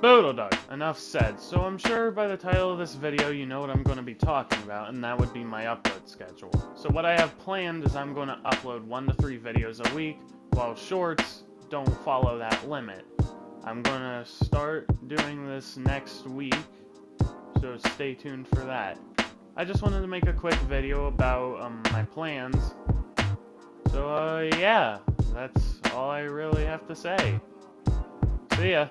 Boodle Dog, enough said. So I'm sure by the title of this video you know what I'm going to be talking about, and that would be my upload schedule. So what I have planned is I'm going to upload 1 to 3 videos a week, while shorts don't follow that limit. I'm going to start doing this next week, so stay tuned for that. I just wanted to make a quick video about um, my plans. So uh, yeah, that's all I really have to say. See ya.